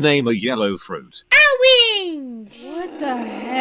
Name a yellow fruit. Orange! What the heck?